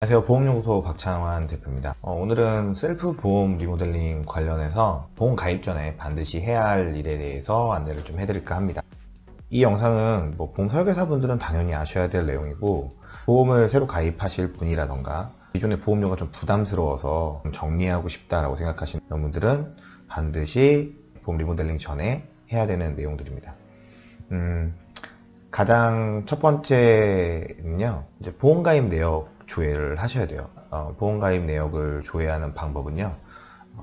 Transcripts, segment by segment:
안녕하세요. 보험연구소 박창환 대표입니다. 어, 오늘은 셀프 보험 리모델링 관련해서 보험 가입 전에 반드시 해야 할 일에 대해서 안내를 좀 해드릴까 합니다. 이 영상은 뭐 보험 설계사분들은 당연히 아셔야 될 내용이고 보험을 새로 가입하실 분이라던가 기존의 보험료가 좀 부담스러워서 좀 정리하고 싶다라고 생각하시는 분들은 반드시 보험 리모델링 전에 해야 되는 내용들입니다. 음, 가장 첫 번째는요 이제 보험 가입 내역 조회를 하셔야 돼요. 어, 보험가입 내역을 조회하는 방법은요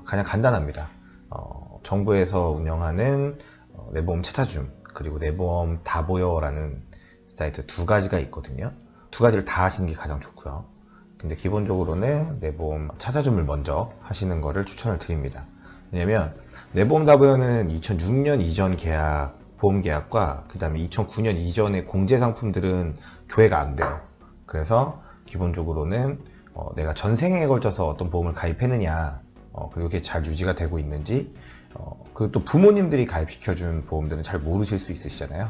가장 간단합니다. 어, 정부에서 운영하는 어, 내 보험 찾아줌 그리고 내 보험 다보여라는 사이트 두 가지가 있거든요. 두 가지를 다 하시는 게 가장 좋고요. 근데 기본적으로는 내 보험 찾아줌을 먼저 하시는 거를 추천을 드립니다 왜냐면 내보험 다보여는 2006년 이전 계약 보험 계약과 그 다음에 2009년 이전의 공제 상품들은 조회가 안 돼요. 그래서 기본적으로는 어, 내가 전생에 걸쳐서 어떤 보험을 가입했느냐 어, 그리고 그게 잘 유지가 되고 있는지 어, 그또 부모님들이 가입시켜준 보험들은 잘 모르실 수 있으시잖아요.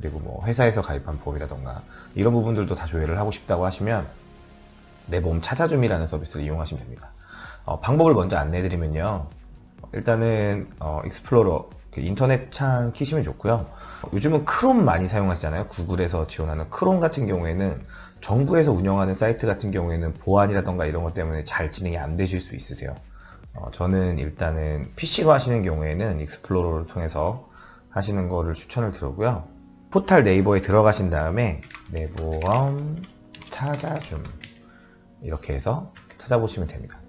그리고 뭐 회사에서 가입한 보험이라던가 이런 부분들도 다 조회를 하고 싶다고 하시면 내 보험 찾아줌이라는 서비스를 이용하시면 됩니다. 어, 방법을 먼저 안내해 드리면요 일단은 어, 익스플로러 그 인터넷 창 키시면 좋고요. 요즘은 크롬 많이 사용하시잖아요. 구글에서 지원하는 크롬 같은 경우에는 정부에서 운영하는 사이트 같은 경우에는 보안이라던가 이런 것 때문에 잘 진행이 안 되실 수 있으세요. 어, 저는 일단은 PC로 하시는 경우에는 익스플로러를 통해서 하시는 거를 추천을 드리고요. 포탈 네이버에 들어가신 다음에 내보험 찾아줌. 이렇게 해서 찾아보시면 됩니다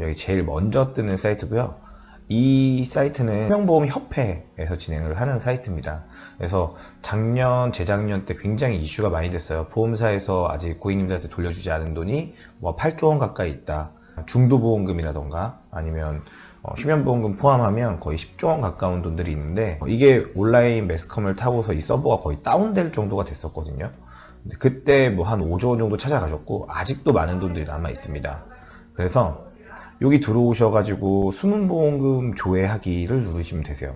여기 제일 먼저 뜨는 사이트고요 이 사이트는 생명보험협회에서 진행을 하는 사이트입니다. 그래서 작년, 재작년 때 굉장히 이슈가 많이 됐어요. 보험사에서 아직 고객님들한테 돌려주지 않은 돈이 뭐 8조 원 가까이 있다. 중도보험금이라던가 아니면 어, 휴면보험금 포함하면 거의 10조 원 가까운 돈들이 있는데 이게 온라인 매스컴을 타고서 이 서버가 거의 다운될 정도가 됐었거든요. 그때 뭐 한 5조 원 정도 찾아가셨고 아직도 많은 돈들이 남아 있습니다. 그래서 여기 들어오셔가지고 수문보험금 조회하기를 누르시면 되세요.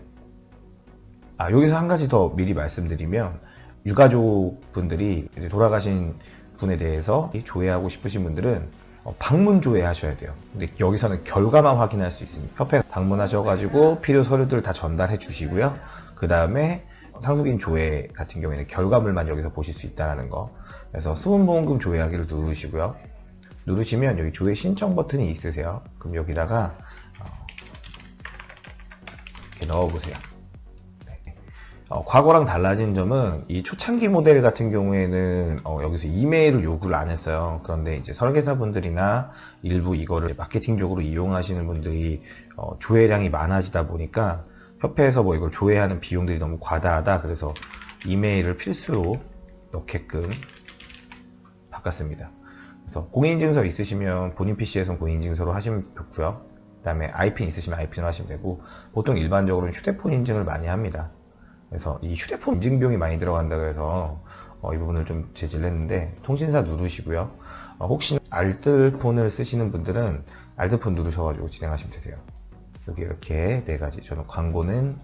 아 여기서 한 가지 더 미리 말씀드리면 유가족 분들이 돌아가신 분에 대해서 조회하고 싶으신 분들은 어, 방문 조회 하셔야 돼요. 근데 여기서는 결과만 확인할 수 있습니다. 협회 방문하셔가지고 필요 서류들 다 전달해 주시고요. 그 다음에 상속인 조회 같은 경우에는 결과물만 여기서 보실 수 있다는 거. 그래서 수문보험금 조회하기를 누르시고요 누르시면 여기 조회 신청 버튼이 있으세요. 그럼 여기다가 어, 이렇게 넣어 보세요. 네. 어, 과거랑 달라진 점은 이 초창기 모델 같은 경우에는 어, 여기서 이메일을 요구를 안 했어요. 그런데 이제 설계사분들이나 일부 이거를 마케팅적으로 이용하시는 분들이 어, 조회량이 많아지다 보니까 협회에서 뭐 이걸 조회하는 비용들이 너무 과다하다. 그래서 이메일을 필수로 넣게끔 바꿨습니다 그래서 공인인증서 있으시면 본인 PC에서 공인인증서로 하시면 좋고요. 그 다음에 IP 있으시면 IP로 하시면 되고 보통 일반적으로는 휴대폰 인증을 많이 합니다. 그래서 이 휴대폰 인증 비용이 많이 들어간다고 해서 어, 이 부분을 좀 제지를 했는데 통신사 누르시고요. 어, 혹시 알뜰폰을 쓰시는 분들은 알뜰폰 누르셔가지고 진행하시면 되세요. 여기 이렇게 네 가지 저는 광고는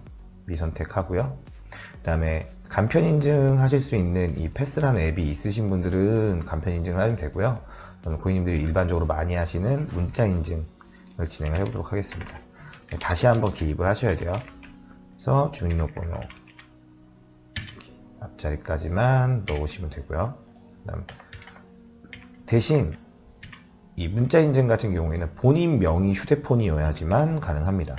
미선택하고요. 그 다음에 간편 인증 하실 수 있는 이 패스라는 앱이 있으신 분들은 간편 인증을 하면 되고요 고객님들이 일반적으로 많이 하시는 문자 인증을 진행을 해보도록 하겠습니다 네, 다시 한번 기입을 하셔야 돼요 그래서 주민등록번호 앞자리까지만 넣으시면 되고요 대신 이 문자 인증 같은 경우에는 본인 명의 휴대폰이어야지만 가능합니다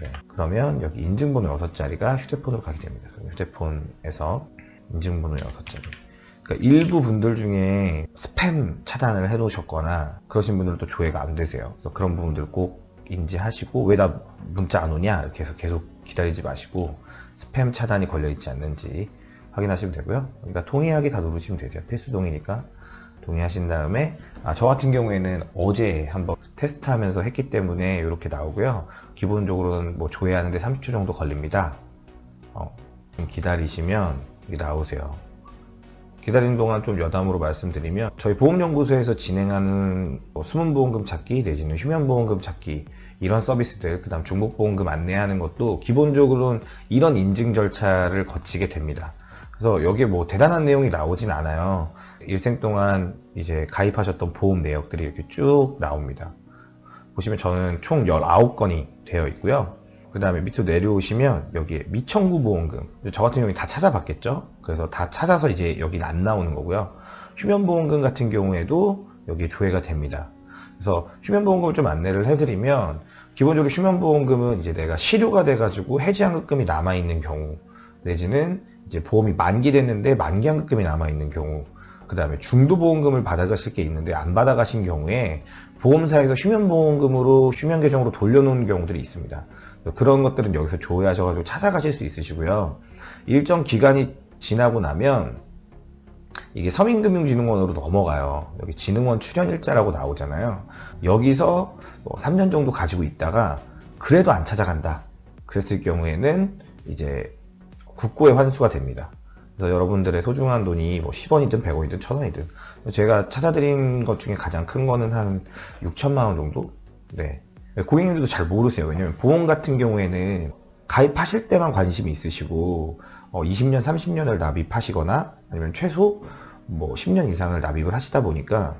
네, 그러면 여기 인증번호 6자리가 휴대폰으로 가게 됩니다. 휴대폰에서 인증번호 6자리. 그러니까 일부 분들 중에 스팸 차단을 해 놓으셨거나 그러신 분들도 조회가 안 되세요. 그래서 그런 부분들 꼭 인지하시고 왜 나 문자 안 오냐 이렇게 해서 계속 기다리지 마시고 스팸 차단이 걸려 있지 않는지 확인하시면 되고요. 그러니까 동의하기 다 누르시면 되세요. 필수 동의니까 동의하신 다음에 아, 저 같은 경우에는 어제 한번 테스트하면서 했기 때문에 이렇게 나오고요 기본적으로는 뭐 조회하는데 30초 정도 걸립니다 어, 기다리시면 나오세요 기다리는 동안 좀 여담으로 말씀드리면 저희 보험연구소에서 진행하는 뭐 숨은 보험금 찾기 내지는 휴면 보험금 찾기 이런 서비스들 그 다음 중복보험금 안내하는 것도 기본적으로는 이런 인증 절차를 거치게 됩니다. 그래서 여기에 뭐 대단한 내용이 나오진 않아요. 일생 동안 이제 가입하셨던 보험 내역들이 이렇게 쭉 나옵니다. 보시면 저는 총 19건이 되어 있고요. 그 다음에 밑으로 내려오시면 여기에 미청구 보험금. 저 같은 경우에 다 찾아봤겠죠? 그래서 다 찾아서 이제 여기는 안 나오는 거고요. 휴면보험금 같은 경우에도 여기에 조회가 됩니다. 그래서 휴면보험금을 좀 안내를 해드리면 기본적으로 휴면보험금은 이제 내가 실효가 돼가지고 해지한급금이 남아있는 경우 내지는 이제 보험이 만기됐는데 만기한급금이 남아있는 경우 그 다음에 중도보험금을 받아가실 게 있는데 안 받아가신 경우에 보험사에서 휴면보험금으로 휴면계정으로 돌려놓은 경우들이 있습니다 그런 것들은 여기서 조회하셔가지고 찾아가실 수 있으시고요. 일정 기간이 지나고 나면 이게 서민금융진흥원으로 넘어가요. 여기 진흥원 출연일자라고 나오잖아요. 여기서 뭐 3년 정도 가지고 있다가 그래도 안 찾아간다. 그랬을 경우에는 이제 국고에 환수가 됩니다. 그래서 여러분들의 소중한 돈이 뭐 10원이든 100원이든 1000원이든 제가 찾아드린 것 중에 가장 큰 거는 한 6천만 원 정도? 네. 네, 고객님들도 잘 모르세요. 왜냐면 보험 같은 경우에는 가입하실 때만 관심이 있으시고 어, 20년, 30년을 납입하시거나 아니면 최소 뭐 10년 이상을 납입을 하시다 보니까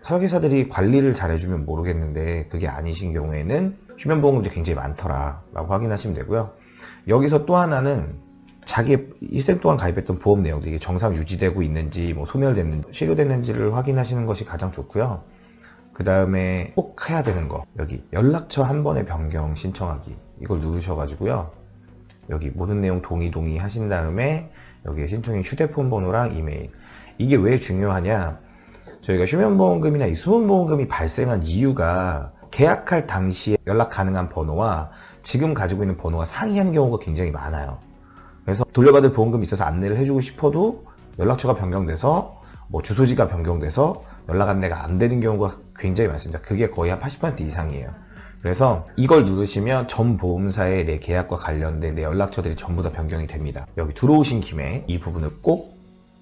설계사들이 관리를 잘 해주면 모르겠는데 그게 아니신 경우에는 휴면보험금도 굉장히 많더라 라고 확인하시면 되고요. 여기서 또 하나는 자기 일생 동안 가입했던 보험 내용들이 정상 유지되고 있는지 뭐 소멸됐는지 실효됐는지를 확인하시는 것이 가장 좋고요. 그 다음에 꼭 해야 되는 거. 여기 연락처 한 번에 변경 신청하기. 이걸 누르셔가지고요. 여기 모든 내용 동의 동의 하신 다음에 여기에 신청인 휴대폰 번호랑 이메일. 이게 왜 중요하냐? 저희가 휴면보험금이나 이 수문보험금이 발생한 이유가 계약할 당시에 연락 가능한 번호와 지금 가지고 있는 번호가 상이한 경우가 굉장히 많아요. 그래서 돌려받을 보험금이 있어서 안내를 해주고 싶어도 연락처가 변경돼서 뭐 주소지가 변경돼서 연락 안내가 안 되는 경우가 굉장히 많습니다. 그게 거의 한 80% 이상이에요. 그래서 이걸 누르시면 전 보험사의 내 계약과 관련된 내 연락처들이 전부 다 변경이 됩니다. 여기 들어오신 김에 이 부분을 꼭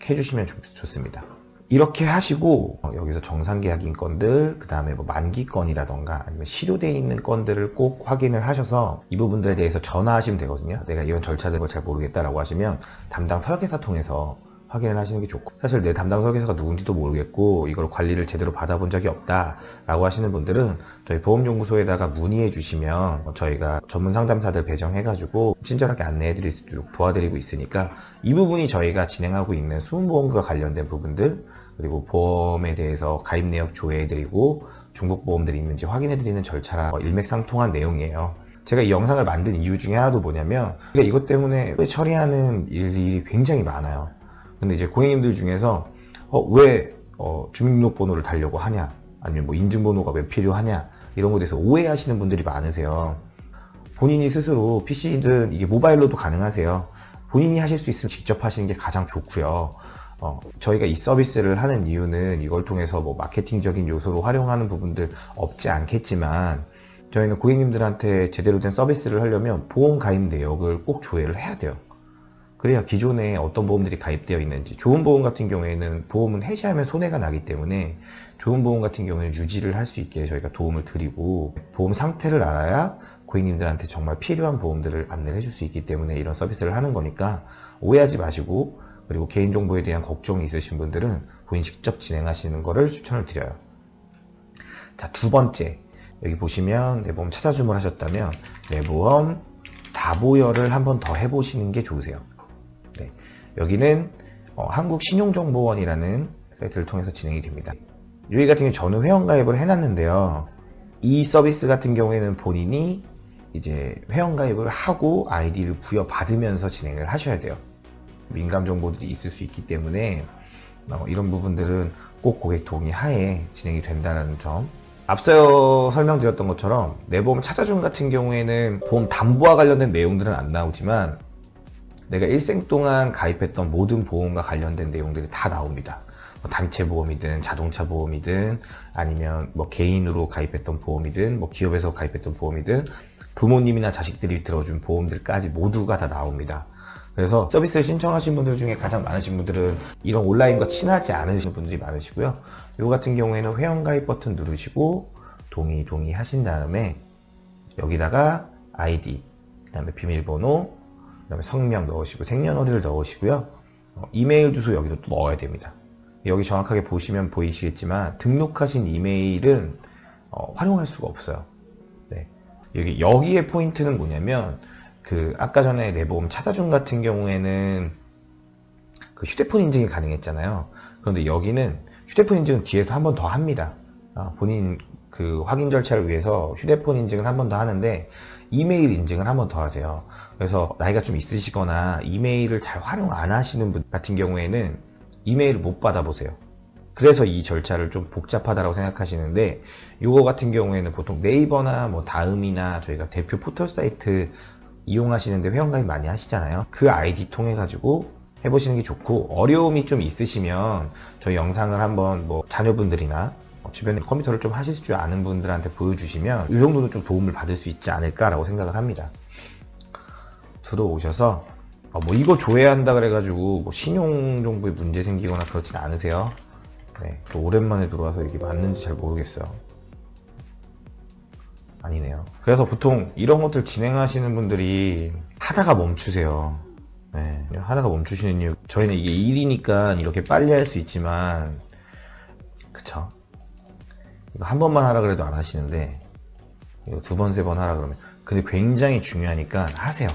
해주시면 좋, 습니다 이렇게 하시고 어, 여기서 정상계약인 건들 그 다음에 뭐 만기건이라던가 아니면 실효되어 있는 건들을 꼭 확인을 하셔서 이 부분들에 대해서 전화하시면 되거든요 내가 이런 절차들을 잘 모르겠다라고 하시면 담당 설계사 통해서 확인을 하시는 게 좋고 사실 내 담당 설계사가 누군지도 모르겠고 이걸 관리를 제대로 받아본 적이 없다 라고 하시는 분들은 저희 보험연구소에다가 문의해 주시면 저희가 전문 상담사들 배정해 가지고 친절하게 안내해 드릴 수 있도록 도와드리고 있으니까 이 부분이 저희가 진행하고 있는 수문보험과 관련된 부분들 그리고 보험에 대해서 가입 내역 조회해 드리고 중복보험들이 있는지 확인해 드리는 절차랑 일맥상통한 내용이에요. 제가 이 영상을 만든 이유 중에 하나도 뭐냐면 이것 때문에 처리하는 일이 굉장히 많아요 근데 이제 고객님들 중에서 어, 왜 어, 주민등록번호를 달려고 하냐? 아니면 뭐 인증번호가 왜 필요하냐? 이런 것에 대해서 오해하시는 분들이 많으세요. 본인이 스스로 PC든 이게 모바일로도 가능하세요. 본인이 하실 수 있으면 직접 하시는 게 가장 좋고요. 어, 저희가 이 서비스를 하는 이유는 이걸 통해서 뭐 마케팅적인 요소로 활용하는 부분들 없지 않겠지만 저희는 고객님들한테 제대로 된 서비스를 하려면 보험 가입 내역을 꼭 조회를 해야 돼요 그래야 기존에 어떤 보험들이 가입되어 있는지. 좋은 보험 같은 경우에는 보험은 해지하면 손해가 나기 때문에 좋은 보험 같은 경우에는 유지를 할 수 있게 저희가 도움을 드리고 보험 상태를 알아야 고객님들한테 정말 필요한 보험들을 안내를 해줄 수 있기 때문에 이런 서비스를 하는 거니까 오해하지 마시고 그리고 개인정보에 대한 걱정이 있으신 분들은 본인 직접 진행하시는 것을 추천을 드려요. 자 두 번째. 여기 보시면 내 보험 찾아 주문하셨다면 내 보험 다보열을 한 번 더 해보시는 게 좋으세요 여기는 어, 한국신용정보원이라는 사이트를 통해서 진행이 됩니다. 여기 같은 경우 저는 회원가입을 해놨는데요. 이 서비스 같은 경우에는 본인이 이제 회원가입을 하고 아이디를 부여받으면서 진행을 하셔야 돼요. 민감 정보들이 있을 수 있기 때문에 어, 이런 부분들은 꼭 고객 동의 하에 진행이 된다는 점 앞서 설명드렸던 것처럼 내 보험 찾아준 같은 경우에는 보험 담보와 관련된 내용들은 안 나오지만 내가 일생 동안 가입했던 모든 보험과 관련된 내용들이 다 나옵니다. 뭐 단체 보험이든 자동차 보험이든 아니면 뭐 개인으로 가입했던 보험이든 뭐 기업에서 가입했던 보험이든 부모님이나 자식들이 들어준 보험들까지 모두가 다 나옵니다. 그래서 서비스를 신청하신 분들 중에 가장 많으신 분들은 이런 온라인과 친하지 않으신 분들이 많으시고요. 이거 같은 경우에는 회원가입 버튼 누르시고 동의 동의 하신 다음에 여기다가 아이디 그 다음에 비밀번호 그다음에 성명 넣으시고 생년월일을 넣으시고요. 어, 이메일 주소 여기도 또 넣어야 됩니다. 여기 정확하게 보시면 보이시겠지만 등록하신 이메일은 어, 활용할 수가 없어요. 네. 여기 여기의 포인트는 뭐냐면 그 아까 전에 내 보험 찾아준 같은 경우에는 그 휴대폰 인증이 가능했잖아요. 그런데 여기는 휴대폰 인증은 뒤에서 한 번 더 합니다. 아, 본인 그 확인 절차를 위해서 휴대폰 인증을 한번 더 하는데 이메일 인증을 한 번 더 하세요. 그래서 나이가 좀 있으시거나 이메일을 잘 활용 안 하시는 분 같은 경우에는 이메일을 못 받아보세요. 그래서 이 절차를 좀 복잡하다고 생각하시는데 이거 같은 경우에는 보통 네이버나 뭐 다음이나 저희가 대표 포털 사이트 이용하시는데 회원가입 많이 하시잖아요. 그 아이디 통해 가지고 해보시는 게 좋고 어려움이 좀 있으시면 저희 영상을 한번 뭐 자녀분들이나 주변에 컴퓨터를 좀 하실 줄 아는 분들한테 보여주시면 이 정도는 좀 도움을 받을 수 있지 않을까라고 생각을 합니다. 들어오셔서 어, 뭐 이거 조회한다 그래가지고 뭐 신용 정보에 문제 생기거나 그렇진 않으세요. 네, 또 오랜만에 들어와서 이게 맞는지 잘 모르겠어요. 아니네요. 그래서 보통 이런 것들 진행하시는 분들이 하다가 멈추세요. 네, 하다가 멈추시는 이유. 저희는 이게 일이니까 이렇게 빨리 할 수 있지만, 그쵸. 한 번만 하라 그래도 안 하시는데, 두 번, 세 번 하라 그러면. 근데 굉장히 중요하니까 하세요.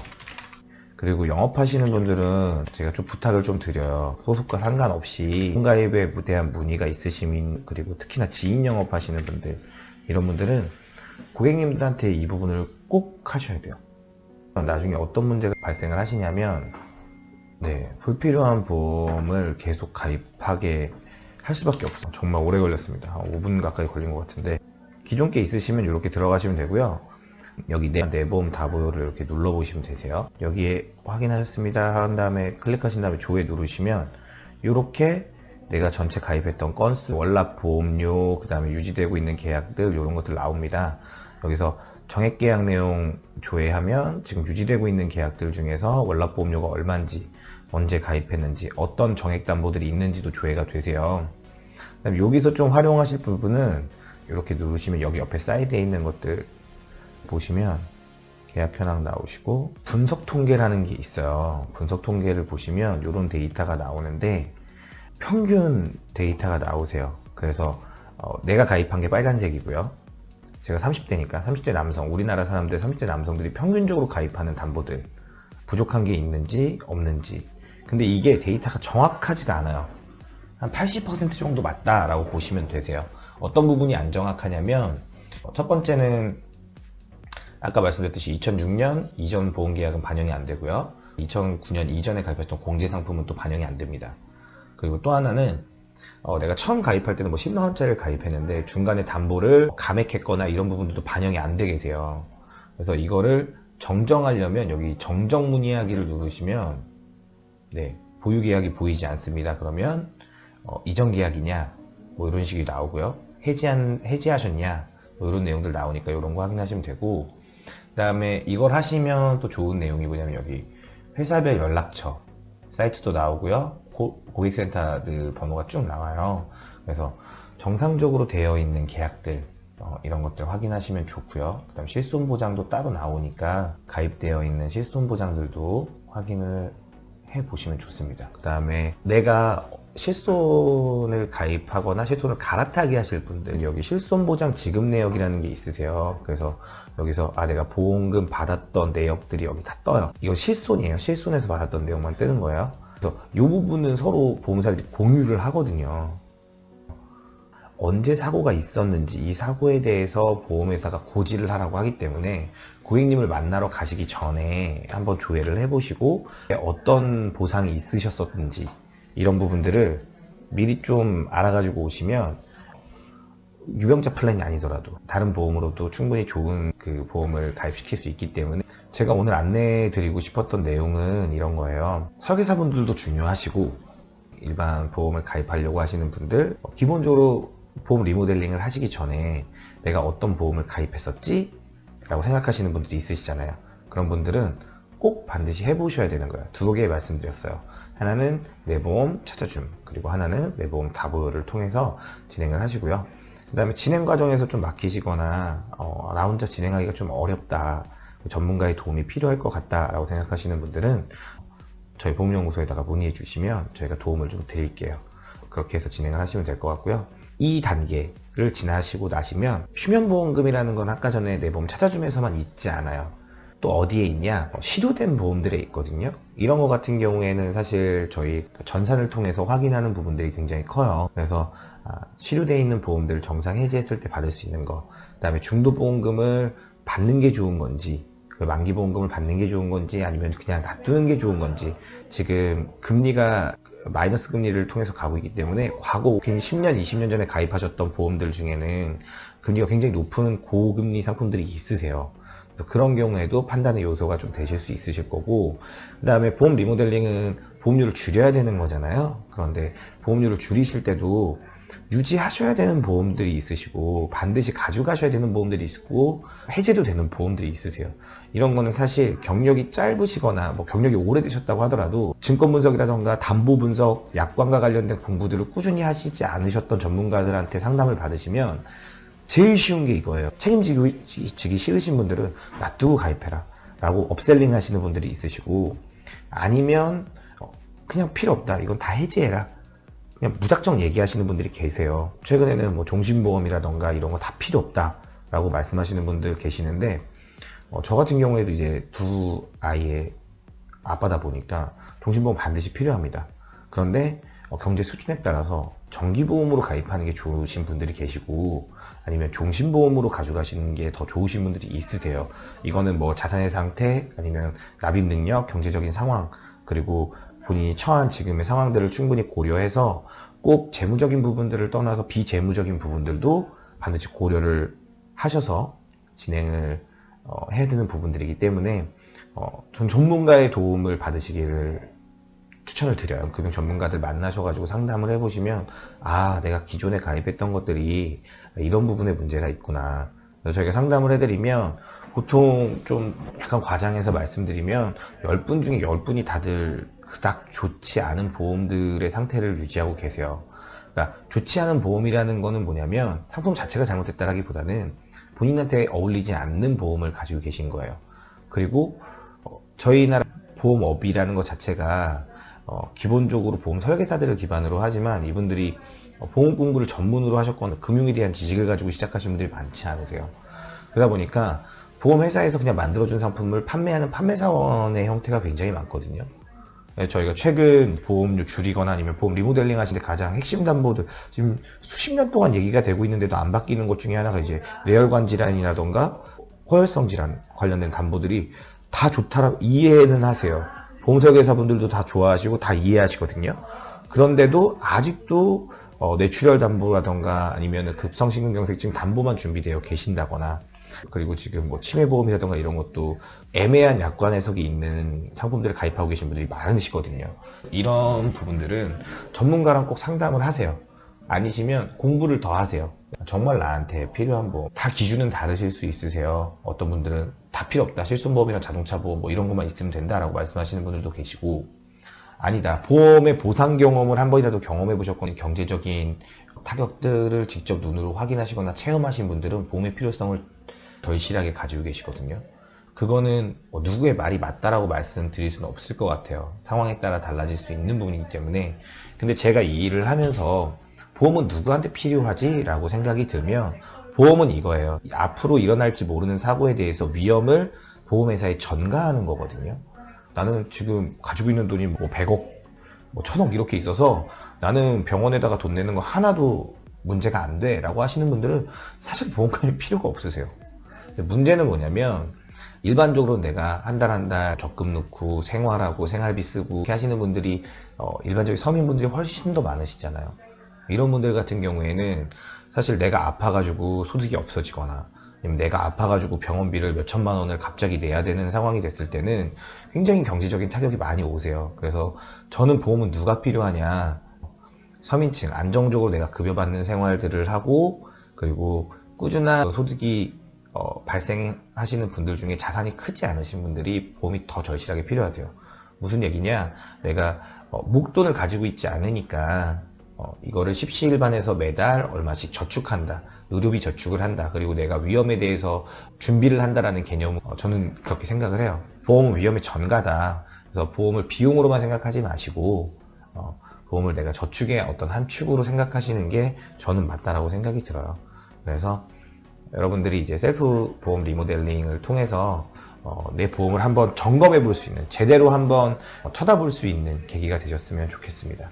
그리고 영업하시는 분들은 제가 좀 부탁을 좀 드려요. 소속과 상관없이 가입에 대한 문의가 있으시면 그리고 특히나 지인 영업하시는 분들 이런 분들은 고객님들한테 이 부분을 꼭 하셔야 돼요. 나중에 어떤 문제가 발생을 하시냐면 네, 불필요한 보험을 계속 가입하게 할 수밖에 없어. 정말 오래 걸렸습니다. 한 5분 가까이 걸린 것 같은데 기존 게 있으시면 이렇게 들어가시면 되고요. 여기 내, 내보험 다보요를 이렇게 눌러 보시면 되세요. 여기에 확인하셨습니다. 한 다음에 클릭하신 다음에 조회 누르시면 이렇게 내가 전체 가입했던 건수, 월납 보험료, 그 다음에 유지되고 있는 계약들 이런 것들 나옵니다. 여기서 정액 계약 내용 조회하면 지금 유지되고 있는 계약들 중에서 월납 보험료가 얼마인지, 언제 가입했는지, 어떤 정액 담보들이 있는지도 조회가 되세요. 그다음에 여기서 좀 활용하실 부분은 이렇게 누르시면 여기 옆에 사이드에 있는 것들 보시면 계약 현황 나오시고 분석 통계라는 게 있어요. 분석 통계를 보시면 이런 데이터가 나오는데 평균 데이터가 나오세요. 그래서 어, 내가 가입한 게 빨간색이고요. 제가 30대니까 30대 남성, 우리나라 사람들 30대 남성들이 평균적으로 가입하는 담보들 부족한 게 있는지 없는지 근데 이게 데이터가 정확하지가 않아요. 한 80% 정도 맞다라고 보시면 되세요. 어떤 부분이 안 정확하냐면 첫 번째는 아까 말씀드렸듯이 2006년 이전 보험계약은 반영이 안 되고요. 2009년 이전에 가입했던 공제상품은 또 반영이 안 됩니다. 그리고 또 하나는 어, 내가 처음 가입할 때는 뭐 10만원짜리를 가입했는데 중간에 담보를 감액했거나 이런 부분들도 반영이 안 되게 돼요. 그래서 이거를 정정하려면 여기 정정 문의하기를 누르시면 네, 보유 계약이 보이지 않습니다. 그러면 어, 이전 계약이냐 뭐 이런 식이 나오고요. 해지한 해지하셨냐 뭐 이런 내용들 나오니까 이런 거 확인하시면 되고 그 다음에 이걸 하시면 또 좋은 내용이 뭐냐면 여기 회사별 연락처 사이트도 나오고요. 고, 고객센터들 번호가 쭉 나와요. 그래서 정상적으로 되어 있는 계약들 어, 이런 것들 확인하시면 좋고요. 그 다음 실손 보장도 따로 나오니까 가입되어 있는 실손 보장들도 확인을 해 보시면 좋습니다. 그 다음에 내가 실손을 가입하거나 실손을 갈아타기 하실 분들 여기 실손 보장 지급 내역이라는 게 있으세요. 그래서 여기서 아 내가 보험금 받았던 내역들이 여기 다 떠요. 이거 실손이에요. 실손에서 받았던 내용만 뜨는 거예요. 그래서 이 부분은 서로 보험사들이 공유를 하거든요. 언제 사고가 있었는지 이 사고에 대해서 보험회사가 고지를 하라고 하기 때문에 고객님을 만나러 가시기 전에 한번 조회를 해보시고 어떤 보상이 있으셨었는지 이런 부분들을 미리 좀 알아가지고 오시면 유병자 플랜이 아니더라도 다른 보험으로도 충분히 좋은 그 보험을 가입시킬 수 있기 때문에 제가 오늘 안내해 드리고 싶었던 내용은 이런 거예요 설계사분들도 중요하시고 일반 보험을 가입하려고 하시는 분들 기본적으로 보험 리모델링을 하시기 전에 내가 어떤 보험을 가입했었지? 라고 생각하시는 분들이 있으시잖아요 그런 분들은 꼭 반드시 해보셔야 되는 거예요. 두 개 말씀드렸어요. 하나는 내보험 찾아줌, 그리고 하나는 내보험 다보를 통해서 진행을 하시고요. 그 다음에 진행 과정에서 좀 막히시거나 어, 나 혼자 진행하기가 좀 어렵다, 전문가의 도움이 필요할 것 같다 라고 생각하시는 분들은 저희 보험연구소에다가 문의해 주시면 저희가 도움을 좀 드릴게요. 그렇게 해서 진행을 하시면 될 것 같고요. 이 단계를 지나시고 나시면 휴면보험금이라는 건 아까 전에 내 보험 찾아줌에서만 있지 않아요. 또 어디에 있냐? 어, 실효된 보험들에 있거든요. 이런 거 같은 경우에는 사실 저희 전산을 통해서 확인하는 부분들이 굉장히 커요. 그래서 아, 실효되어 있는 보험들을 정상 해지했을 때 받을 수 있는 거, 그 다음에 중도보험금을 받는 게 좋은 건지, 그 만기보험금을 받는 게 좋은 건지 아니면 그냥 놔두는 게 좋은 건지 지금 금리가 마이너스 금리를 통해서 가고 있기 때문에 과거 10년, 20년 전에 가입하셨던 보험들 중에는 금리가 굉장히 높은 고금리 상품들이 있으세요. 그래서 그런 경우에도 판단의 요소가 좀 되실 수 있으실 거고 그 다음에 보험 리모델링은 보험료를 줄여야 되는 거잖아요. 그런데 보험료를 줄이실 때도 유지하셔야 되는 보험들이 있으시고 반드시 가져가셔야 되는 보험들이 있고 해제도 되는 보험들이 있으세요 이런 거는 사실 경력이 짧으시거나 뭐 경력이 오래되셨다고 하더라도 증권 분석이라던가 담보 분석 약관과 관련된 공부들을 꾸준히 하시지 않으셨던 전문가들한테 상담을 받으시면 제일 쉬운 게 이거예요. 책임지기 싫으신 분들은 놔두고 가입해라. 라고 업셀링 하시는 분들이 있으시고 아니면 어, 그냥 필요 없다. 이건 다 해지해라. 그냥 무작정 얘기하시는 분들이 계세요. 최근에는 뭐 종신보험이라던가 이런 거 다 필요 없다. 라고 말씀하시는 분들 계시는데 어, 저 같은 경우에도 이제 두 아이의 아빠다 보니까 종신보험 반드시 필요합니다. 그런데 어, 경제 수준에 따라서 정기보험으로 가입하는 게 좋으신 분들이 계시고 아니면 종신보험으로 가져가시는 게 더 좋으신 분들이 있으세요. 이거는 뭐 자산의 상태 아니면 납입 능력, 경제적인 상황 그리고 본인이 처한 지금의 상황들을 충분히 고려해서 꼭 재무적인 부분들을 떠나서 비재무적인 부분들도 반드시 고려를 하셔서 진행을 어, 해야 되는 부분들이기 때문에 어, 전 전문가의 도움을 받으시기를 추천을 드려요. 금융 전문가들 만나셔가지고 상담을 해보시면 아 내가 기존에 가입했던 것들이 이런 부분에 문제가 있구나. 그래서 저희가 상담을 해드리면 보통 좀 약간 과장해서 말씀드리면 10분 중에 10분이 다들 그닥 좋지 않은 보험들의 상태를 유지하고 계세요. 그러니까 좋지 않은 보험이라는 거는 뭐냐면 상품 자체가 잘못됐다라기보다는 본인한테 어울리지 않는 보험을 가지고 계신 거예요. 그리고 어, 저희 나라 보험업이라는 것 자체가 어, 기본적으로 보험 설계사들을 기반으로 하지만 이분들이 어, 보험 공부를 전문으로 하셨거나 금융에 대한 지식을 가지고 시작하신 분들이 많지 않으세요. 그러다 보니까 보험회사에서 그냥 만들어준 상품을 판매하는 판매사원의 형태가 굉장히 많거든요. 네, 저희가 최근 보험료 줄이거나 아니면 보험 리모델링 하시는데 가장 핵심 담보들 지금 수십 년 동안 얘기가 되고 있는데도 안 바뀌는 것 중에 하나가 이제 뇌혈관 질환이라던가 호혈성 질환 관련된 담보들이 다 좋다라고 이해는 하세요. 보험설계사분들도 다 좋아하시고 다 이해하시거든요. 그런데도 아직도 어, 뇌출혈 담보라던가 아니면 급성심근경색증 담보만 준비되어 계신다거나 그리고 지금 뭐 치매보험이라던가 이런 것도 애매한 약관 해석이 있는 상품들을 가입하고 계신 분들이 많으시거든요. 이런 부분들은 전문가랑 꼭 상담을 하세요. 아니시면 공부를 더 하세요. 정말 나한테 필요한 보험 다 기준은 다르실 수 있으세요. 어떤 분들은 다 필요 없다. 실손보험이나 자동차 보험 뭐 이런 것만 있으면 된다라고 말씀하시는 분들도 계시고 아니다. 보험의 보상 경험을 한 번이라도 경험해 보셨거나 경제적인 타격들을 직접 눈으로 확인하시거나 체험하신 분들은 보험의 필요성을 절실하게 가지고 계시거든요. 그거는 뭐 누구의 말이 맞다라고 말씀드릴 수는 없을 것 같아요. 상황에 따라 달라질 수 있는 부분이기 때문에. 근데 제가 이 일을 하면서 보험은 누구한테 필요하지? 라고 생각이 들면 보험은 이거예요. 앞으로 일어날지 모르는 사고에 대해서 위험을 보험회사에 전가하는 거거든요. 나는 지금 가지고 있는 돈이 뭐 100억, 뭐 1000억 이렇게 있어서 나는 병원에다가 돈 내는 거 하나도 문제가 안 돼 라고 하시는 분들은 사실 보험까지 필요가 없으세요. 문제는 뭐냐면 일반적으로 내가 한 달 한달 적금 넣고 생활하고 생활비 쓰고 이렇게 하시는 분들이 어, 일반적인 서민분들이 훨씬 더 많으시잖아요. 이런 분들 같은 경우에는 사실 내가 아파가지고 소득이 없어지거나 아니면 내가 아파가지고 병원비를 몇 천만 원을 갑자기 내야 되는 상황이 됐을 때는 굉장히 경제적인 타격이 많이 오세요. 그래서 저는 보험은 누가 필요하냐 서민층 안정적으로 내가 급여받는 생활들을 하고 그리고 꾸준한 소득이 어, 발생하시는 분들 중에 자산이 크지 않으신 분들이 보험이 더 절실하게 필요하세요. 무슨 얘기냐? 내가 어, 목돈을 가지고 있지 않으니까 어, 이거를 십시일반에서 매달 얼마씩 저축한다. 의료비 저축을 한다. 그리고 내가 위험에 대해서 준비를 한다라는 개념, 어, 저는 그렇게 생각을 해요. 보험은 위험의 전가다. 그래서 보험을 비용으로만 생각하지 마시고, 어, 보험을 내가 저축의 어떤 한 축으로 생각하시는 게 저는 맞다라고 생각이 들어요. 그래서 여러분들이 이제 셀프 보험 리모델링을 통해서 어, 내 보험을 한번 점검해 볼 수 있는, 제대로 한번 쳐다볼 수 있는 계기가 되셨으면 좋겠습니다.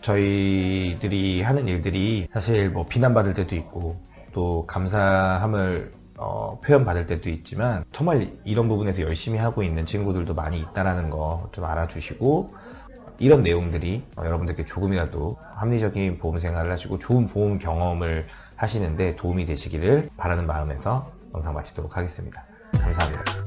저희들이 하는 일들이 사실 뭐 비난받을 때도 있고 또 감사함을 어, 표현받을 때도 있지만 정말 이런 부분에서 열심히 하고 있는 친구들도 많이 있다라는 거 좀 알아주시고 이런 내용들이 어, 여러분들께 조금이라도 합리적인 보험 생활을 하시고 좋은 보험 경험을 하시는데 도움이 되시기를 바라는 마음에서 영상 마치도록 하겠습니다. 감사합니다.